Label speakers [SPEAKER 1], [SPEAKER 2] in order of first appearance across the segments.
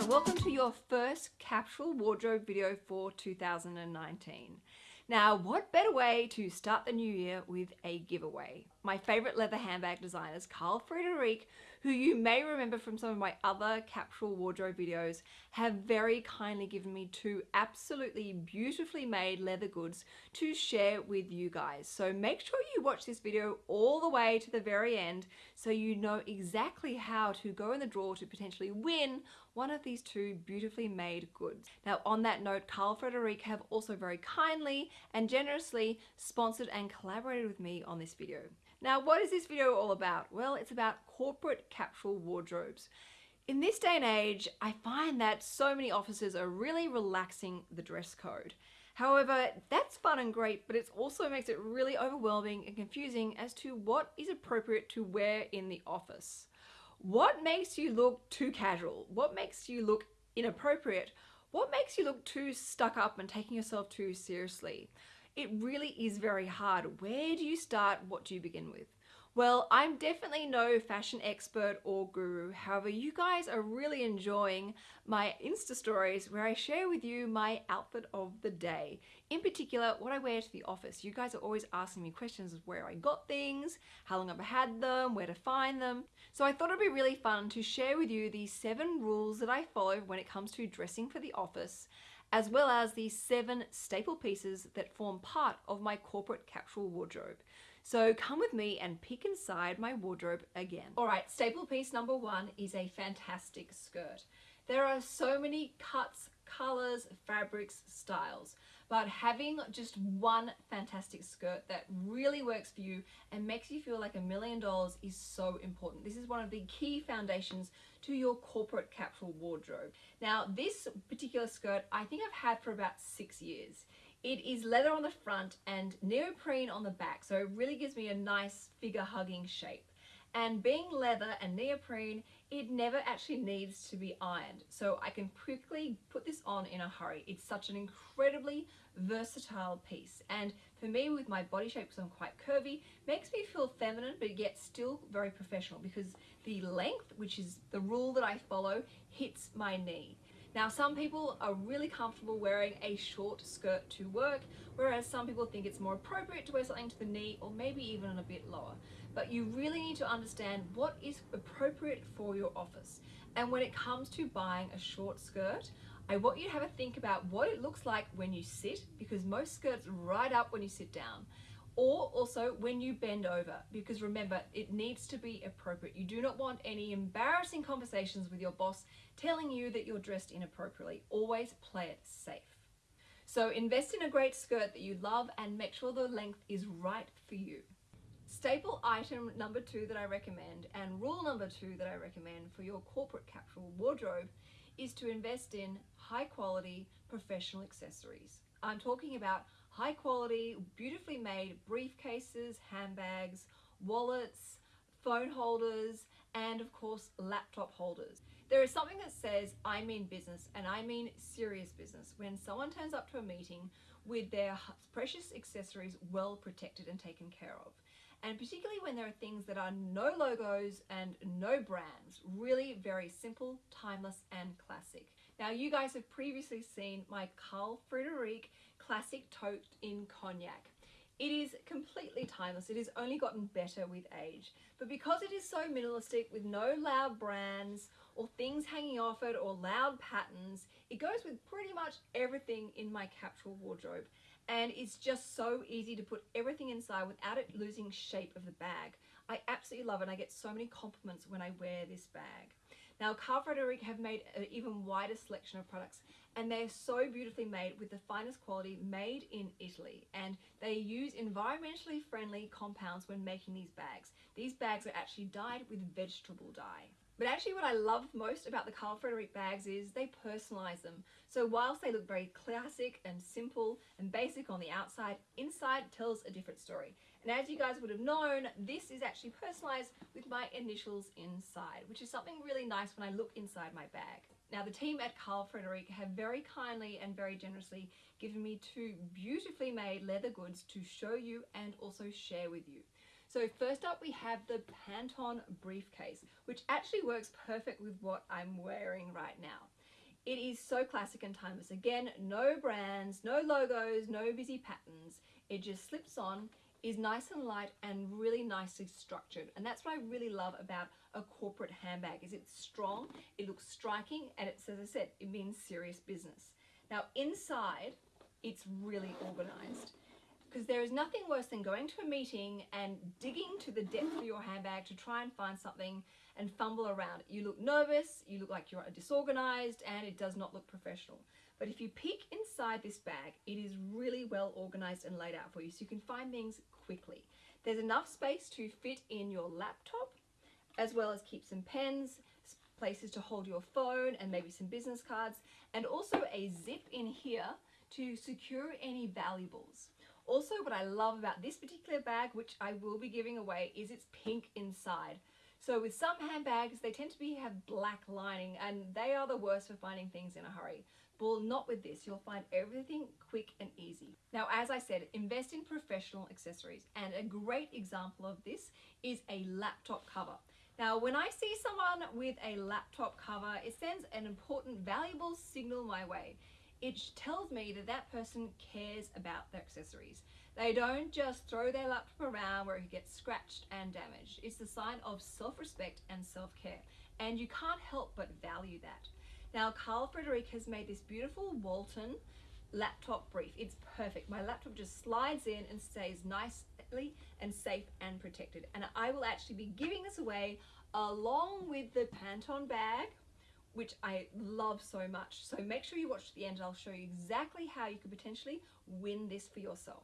[SPEAKER 1] Everyone, welcome to your first capsule wardrobe video for 2019. Now, what better way to start the new year with a giveaway? My favorite leather handbag designers, Carl Friederike, who you may remember from some of my other capsule wardrobe videos, have very kindly given me two absolutely beautifully made leather goods to share with you guys. So make sure you watch this video all the way to the very end so you know exactly how to go in the draw to potentially win one of these two beautifully made goods. Now on that note, Carl Friederike have also very kindly and generously sponsored and collaborated with me on this video. Now what is this video all about? Well, it's about corporate capsule wardrobes. In this day and age, I find that so many offices are really relaxing the dress code. However, that's fun and great, but it also makes it really overwhelming and confusing as to what is appropriate to wear in the office. What makes you look too casual? What makes you look inappropriate? What makes you look too stuck up and taking yourself too seriously? It really is very hard. Where do you start? What do you begin with? Well, I'm definitely no fashion expert or guru. However, you guys are really enjoying my Insta stories where I share with you my outfit of the day. In particular, what I wear to the office. You guys are always asking me questions of where I got things, how long I've had them, where to find them. So I thought it'd be really fun to share with you the seven rules that I follow when it comes to dressing for the office as well as the seven staple pieces that form part of my corporate capsule wardrobe. So come with me and peek inside my wardrobe again. All right, staple piece number one is a fantastic skirt. There are so many cuts, colors, fabrics, styles, but having just one fantastic skirt that really works for you and makes you feel like a million dollars is so important. This is one of the key foundations to your corporate capsule wardrobe. Now, this particular skirt, I think I've had for about six years. It is leather on the front and neoprene on the back, so it really gives me a nice figure hugging shape. And being leather and neoprene, it never actually needs to be ironed. So I can quickly put this on in a hurry. It's such an incredibly versatile piece. And for me, with my body shape, because I'm quite curvy, makes me feel feminine, but yet still very professional because the length, which is the rule that I follow, hits my knee. Now some people are really comfortable wearing a short skirt to work, whereas some people think it's more appropriate to wear something to the knee or maybe even a bit lower. But you really need to understand what is appropriate for your office. And when it comes to buying a short skirt, I want you to have a think about what it looks like when you sit, because most skirts ride up when you sit down or also when you bend over because remember it needs to be appropriate. You do not want any embarrassing conversations with your boss telling you that you're dressed inappropriately. Always play it safe. So invest in a great skirt that you love and make sure the length is right for you. Staple item number two that I recommend and rule number two that I recommend for your corporate capsule wardrobe is to invest in high quality professional accessories. I'm talking about high quality, beautifully made briefcases, handbags, wallets, phone holders, and of course laptop holders. There is something that says I mean business and I mean serious business when someone turns up to a meeting with their precious accessories well protected and taken care of. And particularly when there are things that are no logos and no brands, really very simple, timeless and classic. Now you guys have previously seen my Carl Friederike classic tote in cognac. It is completely timeless. It has only gotten better with age. But because it is so minimalistic with no loud brands or things hanging off it or loud patterns, it goes with pretty much everything in my capsule wardrobe. And it's just so easy to put everything inside without it losing shape of the bag. I absolutely love it. And I get so many compliments when I wear this bag. Now, Carl Friederike have made an even wider selection of products and they're so beautifully made with the finest quality made in Italy and they use environmentally friendly compounds when making these bags. These bags are actually dyed with vegetable dye. But actually what I love most about the Carl Friederike bags is they personalize them. So whilst they look very classic and simple and basic on the outside, inside tells a different story. And as you guys would have known, this is actually personalized with my initials inside, which is something really nice when I look inside my bag. Now the team at Carl Friederike have very kindly and very generously given me two beautifully made leather goods to show you and also share with you. So first up we have the Pantone briefcase, which actually works perfect with what I'm wearing right now. It is so classic and timeless. Again, no brands, no logos, no busy patterns. It just slips on, is nice and light and really nicely structured. And that's what I really love about a corporate handbag is it's strong, it looks striking, and it's, as I said, it means serious business. Now inside, it's really organized because there is nothing worse than going to a meeting and digging to the depth of your handbag to try and find something and fumble around. You look nervous, you look like you're disorganized, and it does not look professional. But if you peek inside this bag, it is really well organized and laid out for you so you can find things quickly. There's enough space to fit in your laptop, as well as keep some pens, places to hold your phone and maybe some business cards, and also a zip in here to secure any valuables. Also, what I love about this particular bag, which I will be giving away, is it's pink inside. So with some handbags, they tend to be have black lining and they are the worst for finding things in a hurry. But not with this, you'll find everything quick and easy. Now, as I said, invest in professional accessories. And a great example of this is a laptop cover. Now, when I see someone with a laptop cover, it sends an important, valuable signal my way it tells me that that person cares about their accessories. They don't just throw their laptop around where it gets scratched and damaged. It's a sign of self-respect and self-care. And you can't help but value that. Now, Carl Friederike has made this beautiful Walton laptop brief. It's perfect. My laptop just slides in and stays nicely and safe and protected. And I will actually be giving this away along with the Pantone bag which I love so much. So make sure you watch to the end I'll show you exactly how you could potentially win this for yourself.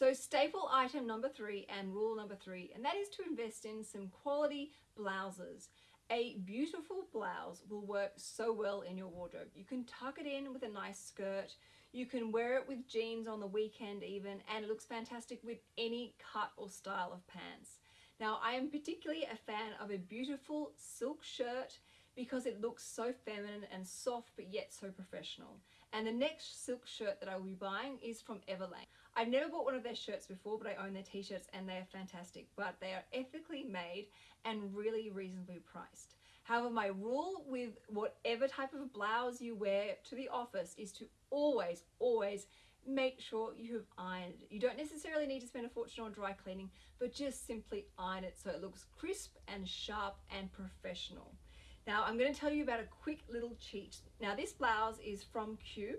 [SPEAKER 1] So staple item number three and rule number three, and that is to invest in some quality blouses. A beautiful blouse will work so well in your wardrobe. You can tuck it in with a nice skirt. You can wear it with jeans on the weekend even, and it looks fantastic with any cut or style of pants. Now, I am particularly a fan of a beautiful silk shirt because it looks so feminine and soft but yet so professional. And the next silk shirt that I will be buying is from Everlane. I've never bought one of their shirts before but I own their t-shirts and they are fantastic but they are ethically made and really reasonably priced. However, my rule with whatever type of blouse you wear to the office is to always, always make sure you have ironed it. You don't necessarily need to spend a fortune on dry cleaning, but just simply iron it so it looks crisp and sharp and professional. Now I'm going to tell you about a quick little cheat. Now this blouse is from Cue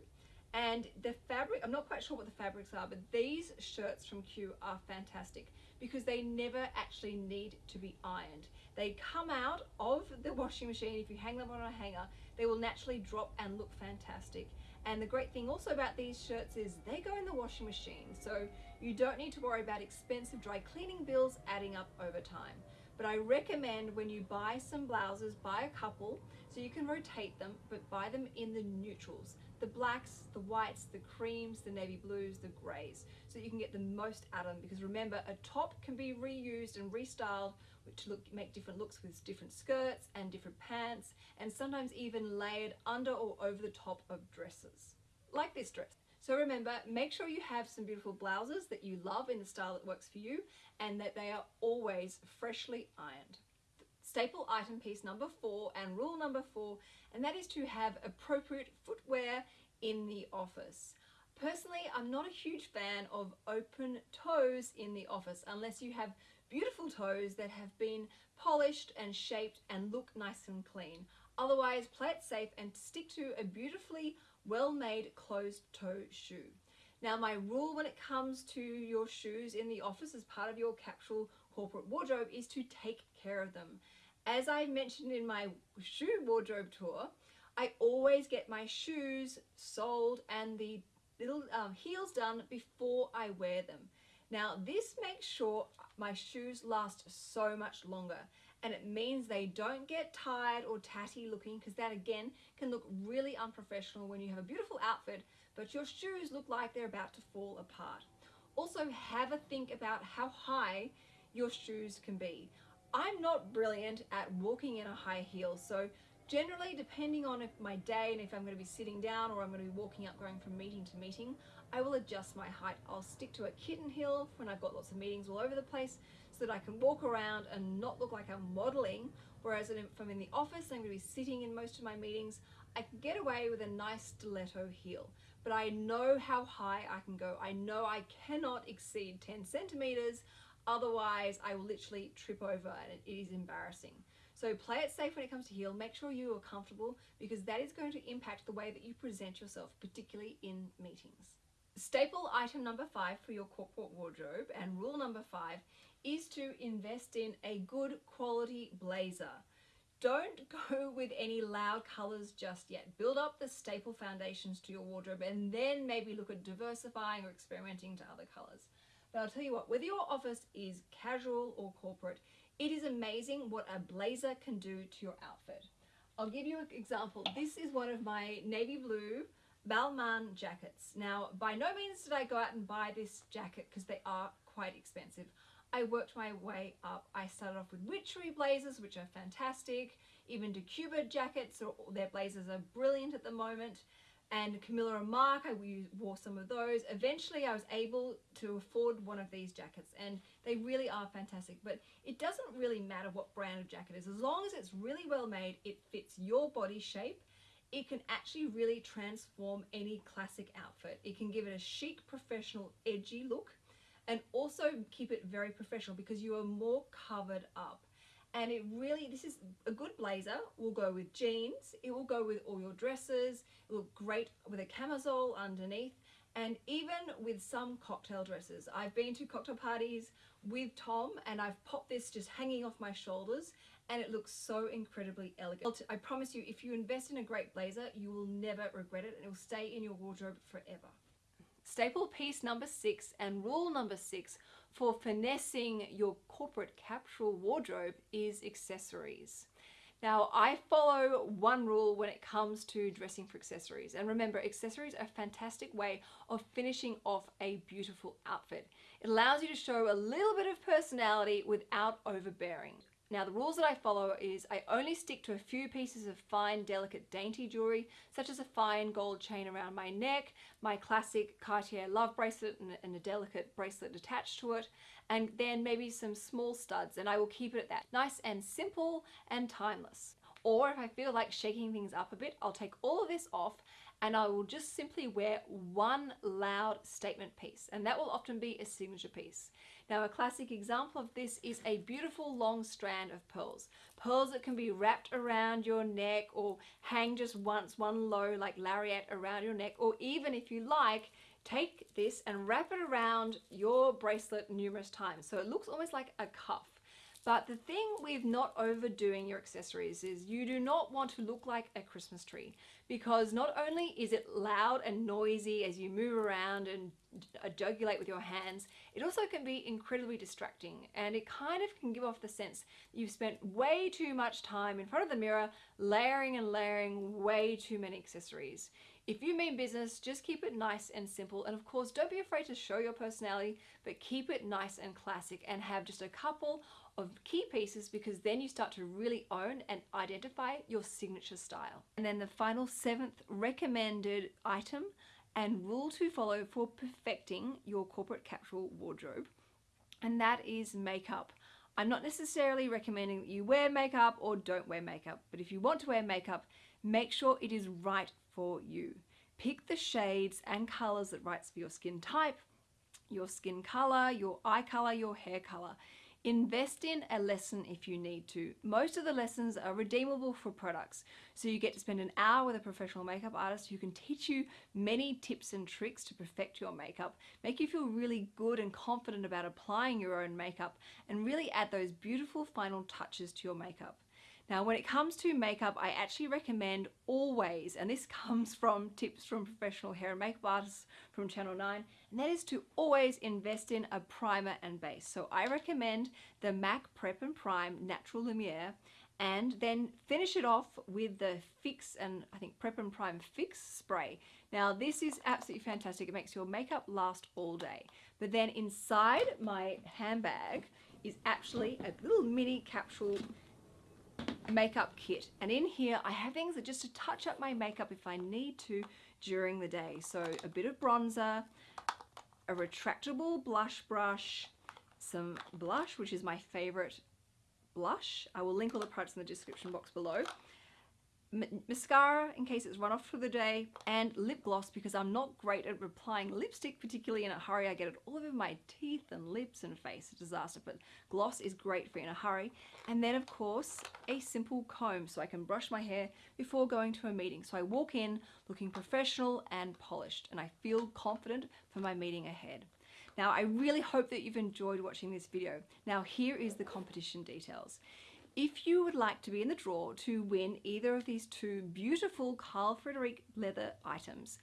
[SPEAKER 1] and the fabric, I'm not quite sure what the fabrics are, but these shirts from Cue are fantastic because they never actually need to be ironed. They come out of the washing machine. If you hang them on a hanger, they will naturally drop and look fantastic. And the great thing also about these shirts is they go in the washing machine. So you don't need to worry about expensive dry cleaning bills adding up over time. But I recommend when you buy some blouses, buy a couple so you can rotate them, but buy them in the neutrals. The blacks, the whites, the creams, the navy blues, the grays, so you can get the most out of them. Because remember, a top can be reused and restyled to look, make different looks with different skirts and different pants, and sometimes even layered under or over the top of dresses, like this dress. So remember, make sure you have some beautiful blouses that you love in the style that works for you and that they are always freshly ironed. Staple item piece number four and rule number four, and that is to have appropriate footwear in the office. Personally, I'm not a huge fan of open toes in the office unless you have beautiful toes that have been polished and shaped and look nice and clean. Otherwise, play it safe and stick to a beautifully well-made closed-toe shoe. Now my rule when it comes to your shoes in the office as part of your capsule corporate wardrobe is to take care of them. As I mentioned in my shoe wardrobe tour, I always get my shoes soled and the little um, heels done before I wear them. Now this makes sure my shoes last so much longer and it means they don't get tired or tatty looking because that again can look really unprofessional when you have a beautiful outfit but your shoes look like they're about to fall apart. Also have a think about how high your shoes can be. I'm not brilliant at walking in a high heel so generally depending on if my day and if I'm going to be sitting down or I'm going to be walking up going from meeting to meeting I will adjust my height. I'll stick to a kitten heel when I've got lots of meetings all over the place so that I can walk around and not look like I'm modeling. Whereas if I'm in the office, and I'm going to be sitting in most of my meetings, I can get away with a nice stiletto heel. But I know how high I can go. I know I cannot exceed 10 centimeters. Otherwise, I will literally trip over and it is embarrassing. So play it safe when it comes to heel. Make sure you are comfortable because that is going to impact the way that you present yourself, particularly in meetings. Staple item number five for your corporate wardrobe and rule number five is to invest in a good quality blazer. Don't go with any loud colors just yet. Build up the staple foundations to your wardrobe and then maybe look at diversifying or experimenting to other colors. But I'll tell you what, whether your office is casual or corporate, it is amazing what a blazer can do to your outfit. I'll give you an example. This is one of my navy blue Balmain jackets. Now, by no means did I go out and buy this jacket because they are quite expensive. I worked my way up. I started off with Witchery blazers, which are fantastic. Even Cuba jackets, their blazers are brilliant at the moment and Camilla and Marc, I wore some of those. Eventually I was able to afford one of these jackets and they really are fantastic. But it doesn't really matter what brand of jacket is. As long as it's really well made, it fits your body shape, it can actually really transform any classic outfit. It can give it a chic, professional, edgy look and also keep it very professional because you are more covered up and it really this is a good blazer will go with jeans it will go with all your dresses it will look great with a camisole underneath and even with some cocktail dresses. I've been to cocktail parties with Tom and I've popped this just hanging off my shoulders and it looks so incredibly elegant. I promise you if you invest in a great blazer you will never regret it and it will stay in your wardrobe forever staple piece number six and rule number six for finessing your corporate capsule wardrobe is accessories. Now, I follow one rule when it comes to dressing for accessories. And remember, accessories are a fantastic way of finishing off a beautiful outfit. It allows you to show a little bit of personality without overbearing. Now the rules that I follow is I only stick to a few pieces of fine, delicate, dainty jewelry, such as a fine gold chain around my neck, my classic Cartier love bracelet and, and a delicate bracelet attached to it, and then maybe some small studs, and I will keep it at that. Nice and simple and timeless. Or if I feel like shaking things up a bit, I'll take all of this off and I will just simply wear one loud statement piece and that will often be a signature piece. Now a classic example of this is a beautiful long strand of pearls. Pearls that can be wrapped around your neck or hang just once, one low like lariat around your neck or even if you like, take this and wrap it around your bracelet numerous times. So it looks almost like a cuff. But the thing with not overdoing your accessories is you do not want to look like a Christmas tree because not only is it loud and noisy as you move around and uh, jugulate with your hands, it also can be incredibly distracting and it kind of can give off the sense that you've spent way too much time in front of the mirror layering and layering way too many accessories. If you mean business, just keep it nice and simple. And of course, don't be afraid to show your personality, but keep it nice and classic and have just a couple of key pieces because then you start to really own and identify your signature style. And then the final seventh recommended item and rule to follow for perfecting your corporate capsule wardrobe, and that is makeup. I'm not necessarily recommending that you wear makeup or don't wear makeup, but if you want to wear makeup, make sure it is right for you. Pick the shades and colors that right for your skin type, your skin color, your eye color, your hair color. Invest in a lesson if you need to. Most of the lessons are redeemable for products. So you get to spend an hour with a professional makeup artist who can teach you many tips and tricks to perfect your makeup, make you feel really good and confident about applying your own makeup, and really add those beautiful final touches to your makeup. Now, when it comes to makeup, I actually recommend always, and this comes from tips from professional hair and makeup artists from Channel 9, and that is to always invest in a primer and base. So I recommend the MAC Prep and Prime Natural Lumiere, and then finish it off with the Fix and I think Prep and Prime Fix spray. Now this is absolutely fantastic. It makes your makeup last all day. But then inside my handbag is actually a little mini capsule makeup kit. And in here, I have things that just to touch up my makeup if I need to during the day. So a bit of bronzer, a retractable blush brush, some blush, which is my favorite blush. I will link all the products in the description box below mascara in case it's run off for the day, and lip gloss because I'm not great at applying lipstick, particularly in a hurry. I get it all over my teeth and lips and face. A disaster, but gloss is great for in a hurry. And then, of course, a simple comb so I can brush my hair before going to a meeting. So I walk in looking professional and polished, and I feel confident for my meeting ahead. Now, I really hope that you've enjoyed watching this video. Now, here is the competition details. If you would like to be in the draw to win either of these two beautiful Carl Friederike leather items,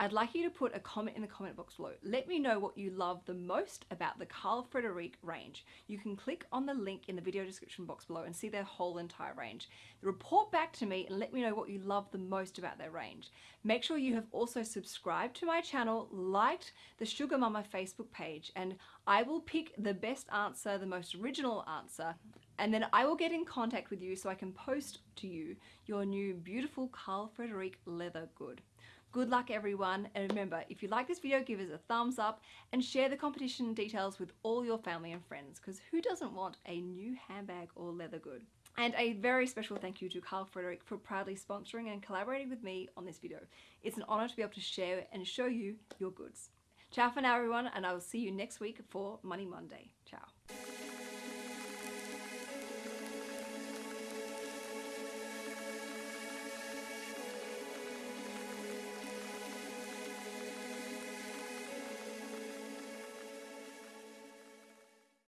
[SPEAKER 1] I'd like you to put a comment in the comment box below. Let me know what you love the most about the Carl Friederike range. You can click on the link in the video description box below and see their whole entire range. Report back to me and let me know what you love the most about their range. Make sure you have also subscribed to my channel, liked the SugarMamma Facebook page, and I will pick the best answer, the most original answer, and then I will get in contact with you so I can post to you your new beautiful Carl Friederike leather good. Good luck everyone and remember if you like this video give us a thumbs up and share the competition details with all your family and friends because who doesn't want a new handbag or leather good. And a very special thank you to Carl Friederike for proudly sponsoring and collaborating with me on this video. It's an honour to be able to share and show you your goods. Ciao for now everyone and I will see you next week for Money Monday. Ciao.